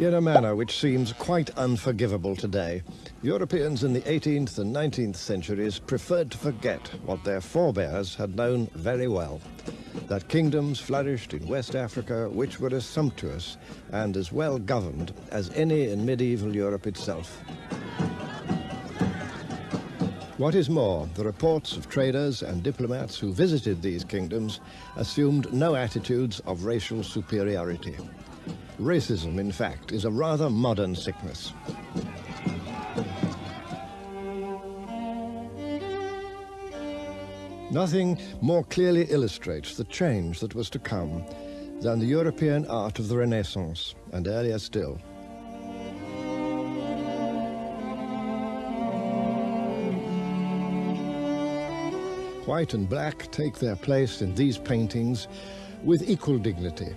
In a manner which seems quite unforgivable today, Europeans in the 18th and 19th centuries preferred to forget what their forebears had known very well, that kingdoms flourished in West Africa which were as sumptuous and as well governed as any in medieval Europe itself. What is more, the reports of traders and diplomats who visited these kingdoms assumed no attitudes of racial superiority. Racism, in fact, is a rather modern sickness. Nothing more clearly illustrates the change that was to come than the European art of the Renaissance, and earlier still. White and black take their place in these paintings with equal dignity.